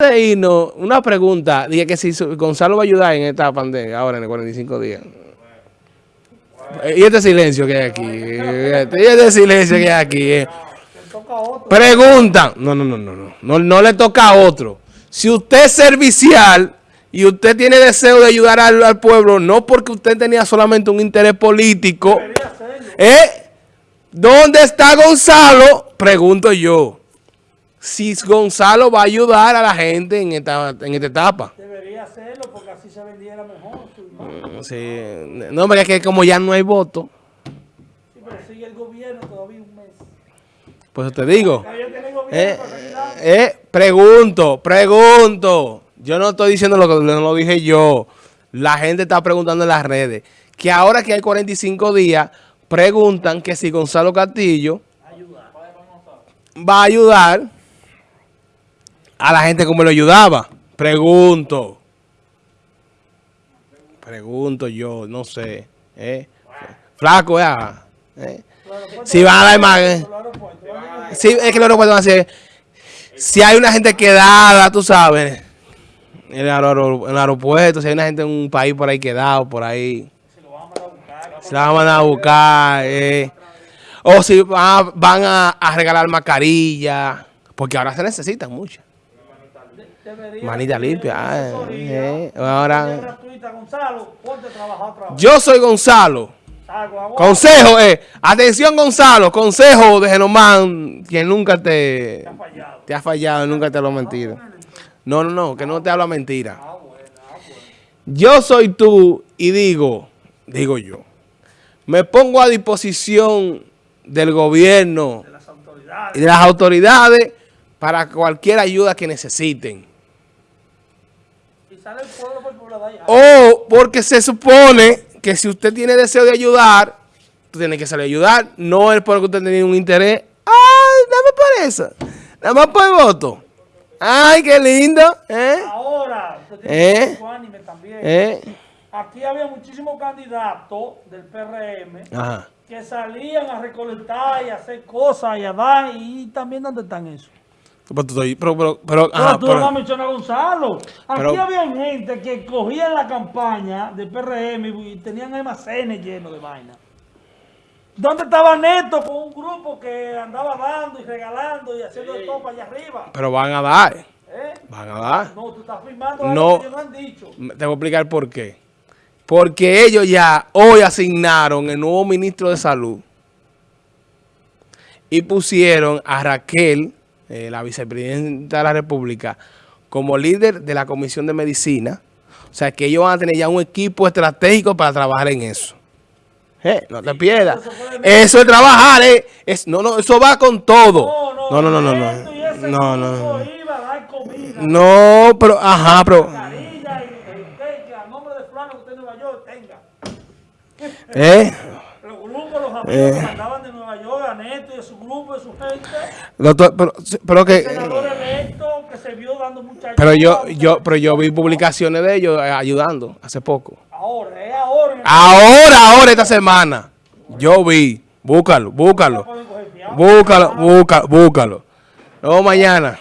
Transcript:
de irnos, una pregunta, dije que si Gonzalo va a ayudar en esta pandemia, ahora en el 45 días. Y este silencio que hay aquí, y este silencio que hay aquí. Eh. Pregunta, no, no, no, no, no, no, le toca a otro. Si usted es servicial y usted tiene deseo de ayudar al, pueblo, no porque usted tenía solamente un interés político, ¿eh? ¿Dónde está Gonzalo? Pregunto yo si Gonzalo va a ayudar a la gente en esta, en esta etapa. Debería hacerlo porque así se vendiera mejor Sí. No, pero es que como ya no hay voto. Sí, pero sigue el gobierno todavía un mes. Pues te digo. Eh, eh, pregunto, pregunto. Yo no estoy diciendo lo que no lo dije yo. La gente está preguntando en las redes. Que ahora que hay 45 días, preguntan que si Gonzalo Castillo va a ayudar a la gente como lo ayudaba. Pregunto. Pregunto yo, no sé. ¿eh? Flaco, ya. ¿eh? Si van a la imagen. Sí, es que los aeropuertos van a ser. Si hay una gente quedada, tú sabes. En el, aeropuerto, si hay una gente en un país por ahí quedado, por ahí. Se la van a buscar. Eh. O si van, a, a regalar mascarillas. Porque ahora se necesitan muchas. Manita limpia. Ah, eh, ahora. Yo soy Gonzalo. Consejo, eh. Atención, Gonzalo. Consejo de Genomán, quien nunca te, te ha fallado, nunca te lo ha mentido. No, no, no, que no te habla mentira. Ah, ah, yo soy tú y digo, digo yo, me pongo a disposición del gobierno y de las autoridades para cualquier ayuda que necesiten. O porque se supone que si usted tiene deseo de ayudar, tú tienes que salir a ayudar. No es porque usted tiene un interés. ¡Ay, dame por eso! Nada más por el voto. ¡Ay, qué lindo! ¿Eh? Ahora, usted tiene ¿Eh? anime también. ¿Eh? Aquí había muchísimos candidatos del PRM que salían a recolectar y a hacer cosas y a dar. ¿Y también dónde están eso? Pero, pero, pero, tú no has mencionado a Gonzalo. Aquí había gente que cogía la campaña de PRM y tenían almacenes llenos de vaina. ¿Dónde estaba Neto con un grupo que andaba dando y regalando y haciendo sí. topa allá arriba? Pero van a dar. ¿Eh? Van a dar. No, tú estás firmando algo que ellos no han dicho. Te voy a explicar por qué. Porque ellos ya hoy asignaron el nuevo ministro de Salud y pusieron a Raquel eh, la vicepresidenta de la República, como líder de la Comisión de Medicina. O sea, que ellos van a tener ya un equipo estratégico para trabajar en eso. Eh, no te pierdas. Eso es trabajar, eh. Es, no, no, eso va con todo. No, no, no, no, no. No, no, no. No, pero, ajá, pero. ¿Eh? Los grupos, los amigos eh. mandaban de Nueva York, a Neto y a su grupo, su gente. Doctor, pero, pero que... que se vio dando mucha Pero yo, yo, pero yo vi publicaciones de ellos eh, ayudando hace poco. Ahora, es ahora. Ahora, ahora, esta semana. Yo vi. Búscalo, búscalo. Búscalo, búscalo, búscalo. Luego mañana.